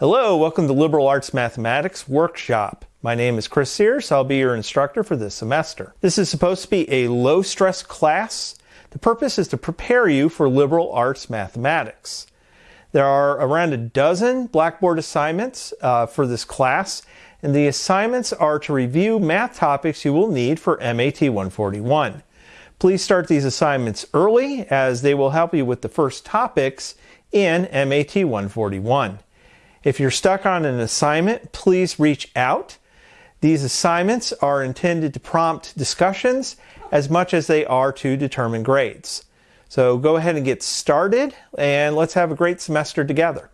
Hello, welcome to Liberal Arts Mathematics Workshop. My name is Chris Sears. I'll be your instructor for this semester. This is supposed to be a low stress class. The purpose is to prepare you for liberal arts mathematics. There are around a dozen Blackboard assignments uh, for this class, and the assignments are to review math topics you will need for MAT 141. Please start these assignments early as they will help you with the first topics in MAT 141. If you're stuck on an assignment, please reach out. These assignments are intended to prompt discussions as much as they are to determine grades. So go ahead and get started and let's have a great semester together.